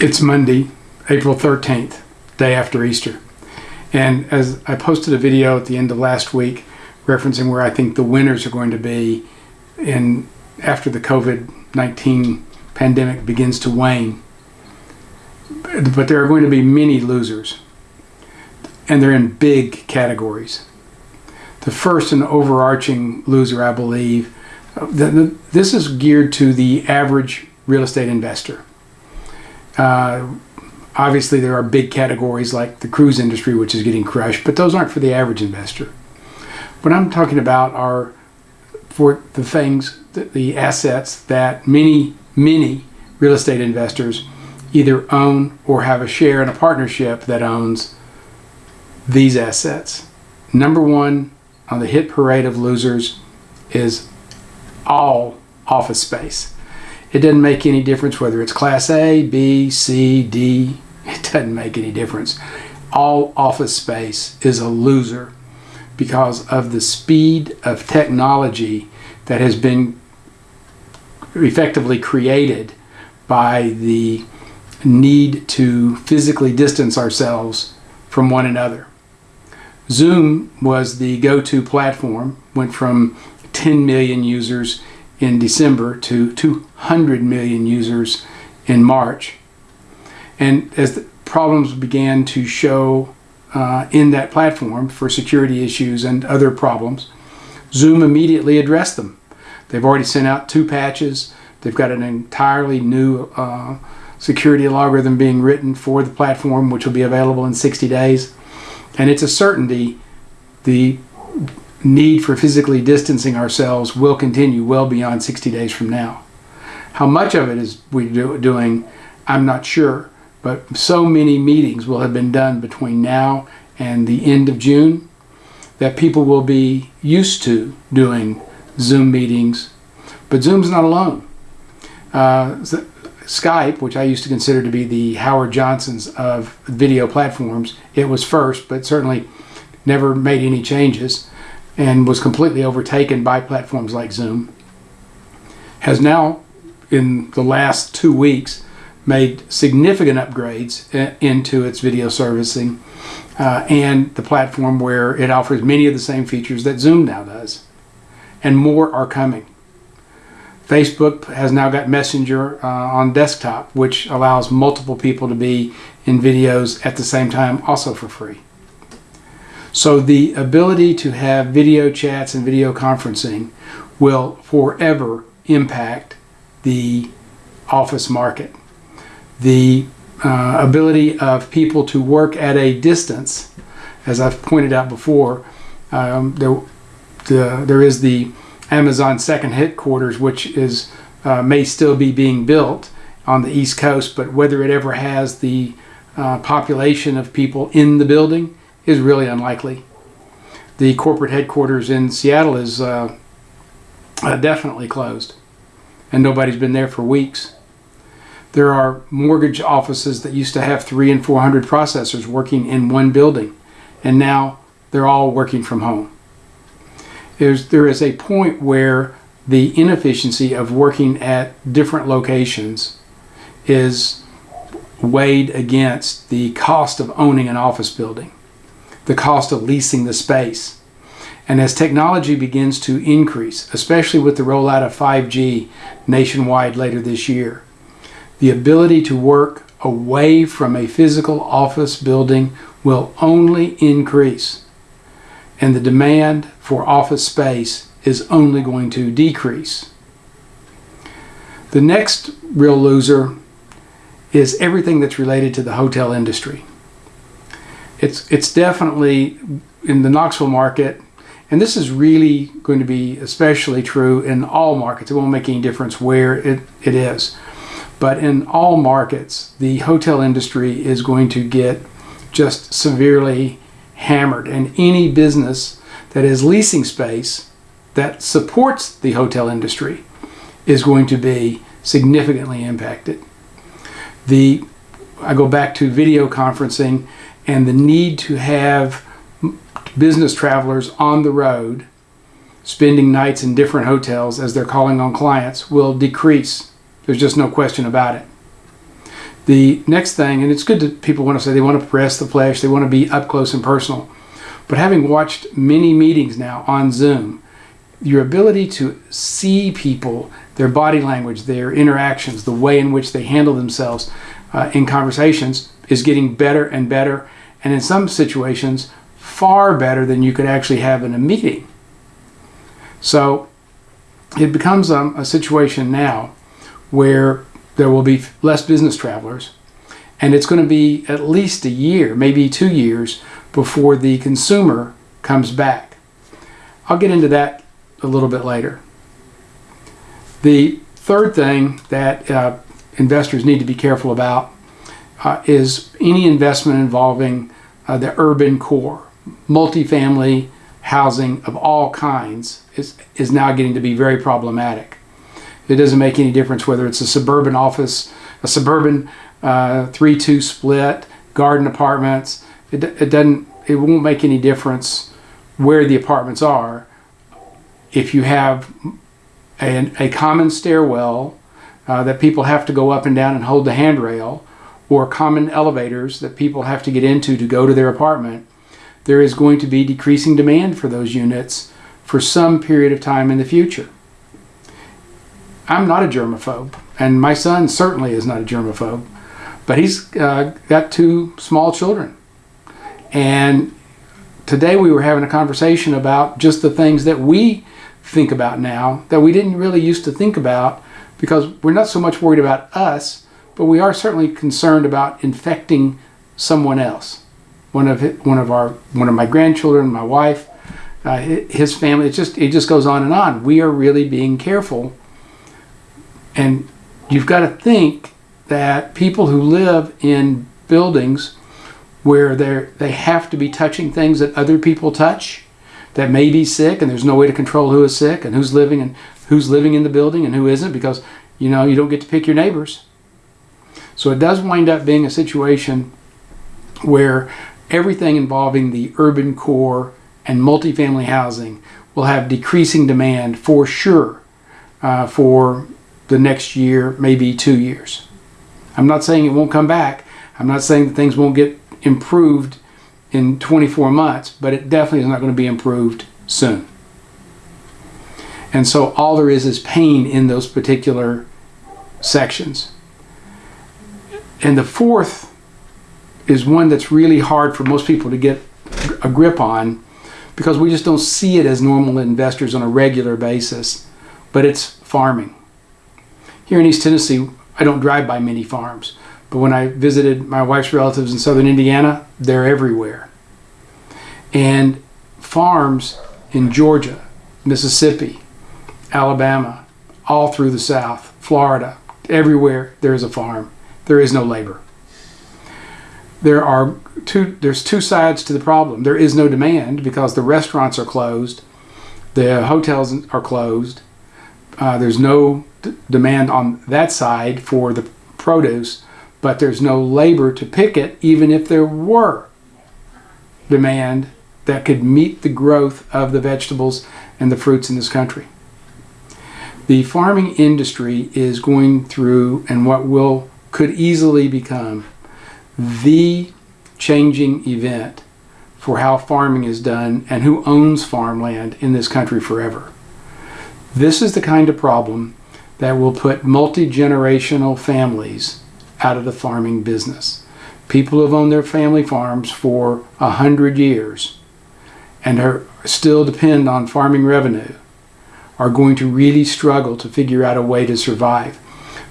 It's Monday, April 13th, day after Easter. And as I posted a video at the end of last week referencing where I think the winners are going to be in after the COVID-19 pandemic begins to wane. But there are going to be many losers. And they're in big categories. The first and overarching loser, I believe, uh, this is geared to the average real estate investor. Uh, obviously, there are big categories like the cruise industry, which is getting crushed, but those aren't for the average investor. What I'm talking about are for the things, the assets that many, many real estate investors either own or have a share in a partnership that owns these assets. Number one on the hit parade of losers is all office space. It doesn't make any difference whether it's class A, B, C, D. It doesn't make any difference. All office space is a loser because of the speed of technology that has been effectively created by the need to physically distance ourselves from one another. Zoom was the go-to platform, went from 10 million users in December to 200 million users in March. And as the problems began to show uh, in that platform for security issues and other problems, Zoom immediately addressed them. They've already sent out two patches. They've got an entirely new uh, security algorithm being written for the platform, which will be available in 60 days. And it's a certainty the need for physically distancing ourselves will continue well beyond 60 days from now. How much of it is we do, doing, I'm not sure, but so many meetings will have been done between now and the end of June that people will be used to doing Zoom meetings. But Zoom's not alone. Uh, Skype, which I used to consider to be the Howard Johnsons of video platforms, it was first, but certainly never made any changes and was completely overtaken by platforms like Zoom, has now, in the last two weeks, made significant upgrades into its video servicing uh, and the platform where it offers many of the same features that Zoom now does. And more are coming. Facebook has now got Messenger uh, on desktop, which allows multiple people to be in videos at the same time, also for free. So the ability to have video chats and video conferencing will forever impact the office market. The uh, ability of people to work at a distance, as I've pointed out before, um, there, the, there is the Amazon second headquarters, which is uh, may still be being built on the East Coast, but whether it ever has the uh, population of people in the building is really unlikely. The corporate headquarters in Seattle is uh, uh, definitely closed and nobody's been there for weeks. There are mortgage offices that used to have three and 400 processors working in one building and now they're all working from home. There's, there is a point where the inefficiency of working at different locations is weighed against the cost of owning an office building the cost of leasing the space. And as technology begins to increase, especially with the rollout of 5G nationwide later this year, the ability to work away from a physical office building will only increase. And the demand for office space is only going to decrease. The next real loser is everything that's related to the hotel industry it's it's definitely in the Knoxville market, and this is really going to be especially true in all markets. It won't make any difference where it, it is. But in all markets, the hotel industry is going to get just severely hammered. And any business that is leasing space that supports the hotel industry is going to be significantly impacted. The I go back to video conferencing and the need to have business travelers on the road spending nights in different hotels as they're calling on clients will decrease There's just no question about it. The next thing, and it's good that people want to say they want to press the flesh, they want to be up close and personal. But having watched many meetings now on Zoom, your ability to see people, their body language, their interactions, the way in which they handle themselves uh, in conversations is getting better and better. And in some situations, far better than you could actually have in a meeting. So it becomes um, a situation now where there will be less business travelers, and it's going to be at least a year, maybe two years, before the consumer comes back. I'll get into that a little bit later. The third thing that uh, investors need to be careful about uh, is any investment involving uh, the urban core, multifamily housing of all kinds is, is now getting to be very problematic. It doesn't make any difference whether it's a suburban office, a suburban 3-2 uh, split, garden apartments. It, it doesn't, it won't make any difference where the apartments are. If you have a, a common stairwell uh, that people have to go up and down and hold the handrail, or common elevators that people have to get into to go to their apartment, there is going to be decreasing demand for those units for some period of time in the future. I'm not a germaphobe, and my son certainly is not a germaphobe, but he's uh, got two small children. And today we were having a conversation about just the things that we think about now that we didn't really used to think about because we're not so much worried about us, but we are certainly concerned about infecting someone else. One of one of our one of my grandchildren, my wife, uh, his family. It just it just goes on and on. We are really being careful, and you've got to think that people who live in buildings where they they have to be touching things that other people touch that may be sick and there's no way to control who is sick and who's living and who's living in the building and who isn't because you know you don't get to pick your neighbors so it does wind up being a situation where everything involving the urban core and multifamily housing will have decreasing demand for sure uh, for the next year, maybe two years. I'm not saying it won't come back. I'm not saying that things won't get improved in 24 months, but it definitely is not going to be improved soon. And so all there is is pain in those particular sections. And the fourth is one that's really hard for most people to get a grip on because we just don't see it as normal investors on a regular basis, but it's farming. Here in East Tennessee, I don't drive by many farms, but when I visited my wife's relatives in southern Indiana, they're everywhere. And farms in Georgia, Mississippi, Alabama, all through the South, Florida, everywhere there is a farm there is no labor. There are two, there's two sides to the problem. There is no demand because the restaurants are closed, the hotels are closed, uh, there's no demand on that side for the produce, but there's no labor to pick it, even if there were demand that could meet the growth of the vegetables and the fruits in this country. The farming industry is going through, and what will could easily become the changing event for how farming is done and who owns farmland in this country forever. This is the kind of problem that will put multi-generational families out of the farming business. People who have owned their family farms for a hundred years and are still depend on farming revenue are going to really struggle to figure out a way to survive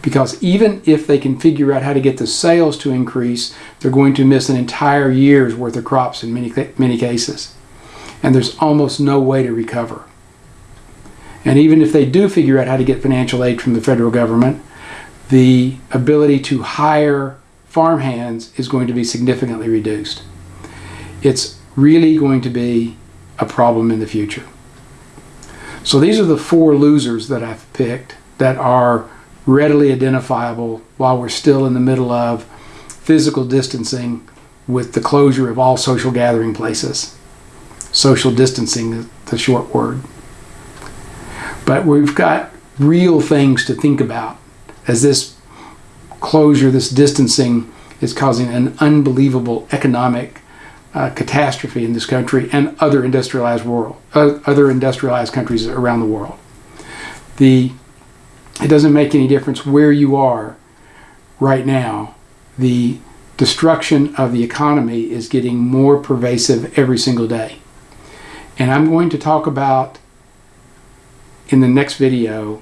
because even if they can figure out how to get the sales to increase, they're going to miss an entire year's worth of crops in many, many cases. And there's almost no way to recover. And even if they do figure out how to get financial aid from the federal government, the ability to hire farm hands is going to be significantly reduced. It's really going to be a problem in the future. So these are the four losers that I've picked that are readily identifiable while we're still in the middle of physical distancing with the closure of all social gathering places. Social distancing is the short word. But we've got real things to think about as this closure, this distancing, is causing an unbelievable economic uh, catastrophe in this country and other industrialized world, uh, other industrialized countries around the world. The it doesn't make any difference where you are right now. The destruction of the economy is getting more pervasive every single day. And I'm going to talk about in the next video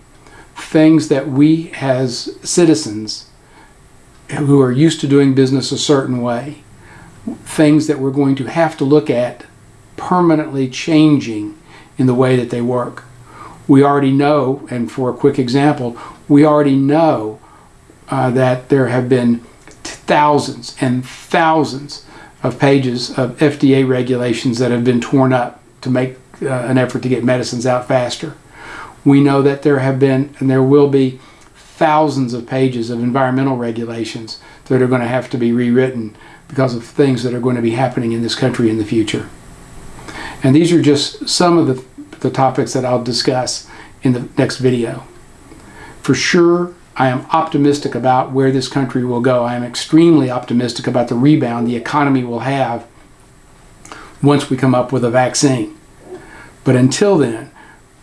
things that we as citizens who are used to doing business a certain way, things that we're going to have to look at permanently changing in the way that they work. We already know, and for a quick example, we already know uh, that there have been thousands and thousands of pages of FDA regulations that have been torn up to make uh, an effort to get medicines out faster. We know that there have been and there will be thousands of pages of environmental regulations that are going to have to be rewritten because of things that are going to be happening in this country in the future. And these are just some of the, the topics that I'll discuss in the next video. For sure, I am optimistic about where this country will go. I am extremely optimistic about the rebound the economy will have once we come up with a vaccine. But until then,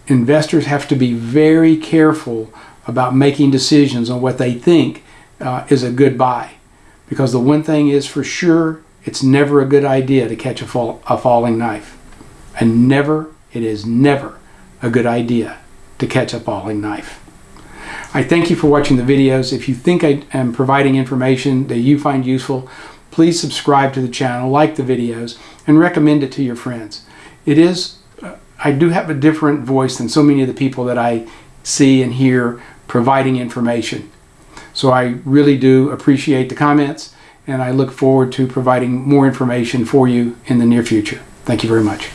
investors have to be very careful about making decisions on what they think uh, is a good buy. Because the one thing is for sure, it's never a good idea to catch a, fall, a falling knife. And never, it is never a good idea to catch a falling knife. I thank you for watching the videos. If you think I am providing information that you find useful, please subscribe to the channel, like the videos, and recommend it to your friends. It is, uh, I do have a different voice than so many of the people that I see and hear providing information. So I really do appreciate the comments, and I look forward to providing more information for you in the near future. Thank you very much.